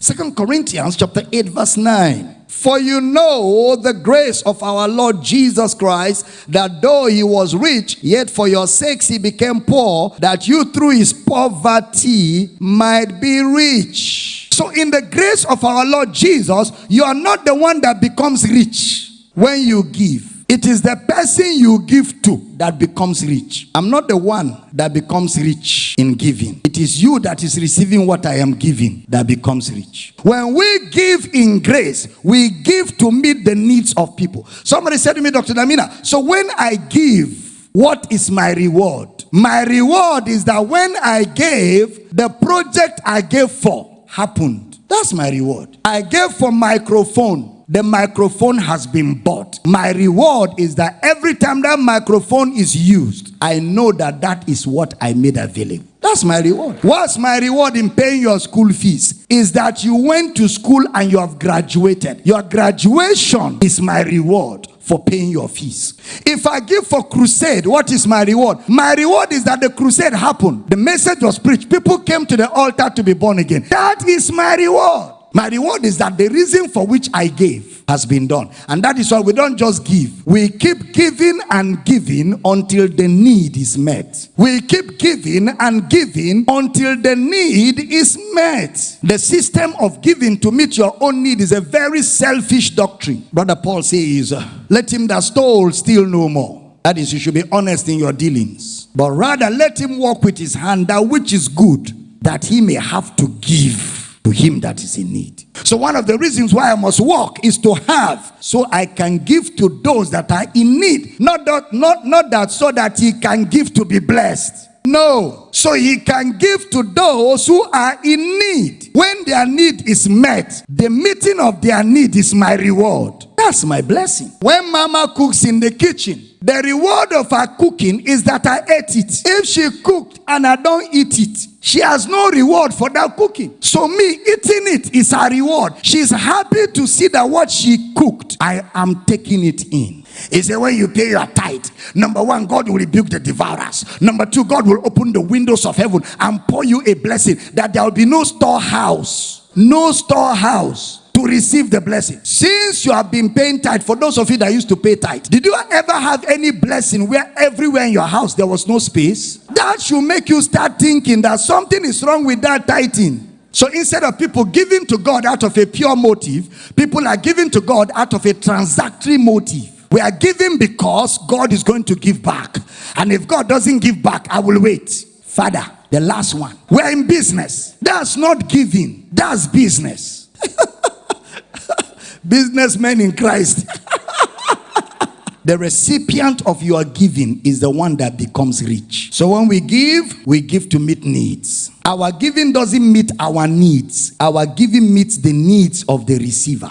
Second Corinthians chapter 8 verse 9. For you know the grace of our Lord Jesus Christ, that though he was rich, yet for your sakes he became poor, that you through his poverty might be rich. So in the grace of our Lord Jesus, you are not the one that becomes rich when you give. It is the person you give to that becomes rich. I'm not the one that becomes rich in giving. It is you that is receiving what I am giving that becomes rich. When we give in grace, we give to meet the needs of people. Somebody said to me, Dr. Damina, so when I give, what is my reward? My reward is that when I gave, the project I gave for happened. That's my reward. I gave for microphone the microphone has been bought. My reward is that every time that microphone is used, I know that that is what I made available. That's my reward. What's my reward in paying your school fees? Is that you went to school and you have graduated. Your graduation is my reward for paying your fees. If I give for crusade, what is my reward? My reward is that the crusade happened. The message was preached. People came to the altar to be born again. That is my reward. My reward is that the reason for which I gave has been done. And that is why we don't just give. We keep giving and giving until the need is met. We keep giving and giving until the need is met. The system of giving to meet your own need is a very selfish doctrine. Brother Paul says, uh, let him that stole steal no more. That is, you should be honest in your dealings. But rather let him walk with his hand that which is good, that he may have to give to him that is in need. So one of the reasons why I must work is to have so I can give to those that are in need. Not that not not that so that he can give to be blessed. No. So he can give to those who are in need. When their need is met, the meeting of their need is my reward. That's my blessing. When mama cooks in the kitchen, the reward of her cooking is that I ate it. If she cooked and I don't eat it, she has no reward for that cooking. So me eating it is her reward. She's happy to see that what she cooked, I am taking it in. He said, when you pay your tithe, number one, God will rebuke the devourers. Number two, God will open the windows of heaven and pour you a blessing that there will be no storehouse. No storehouse to receive the blessing. Since you have been paying tithe, for those of you that used to pay tithe, did you ever have any blessing where everywhere in your house there was no space? That should make you start thinking that something is wrong with that tithing. So instead of people giving to God out of a pure motive, people are giving to God out of a transactory motive. We are giving because God is going to give back. And if God doesn't give back, I will wait. Father, the last one. We're in business. That's not giving, that's business. Businessmen in Christ. the recipient of your giving is the one that becomes rich. So when we give, we give to meet needs. Our giving doesn't meet our needs. Our giving meets the needs of the receiver.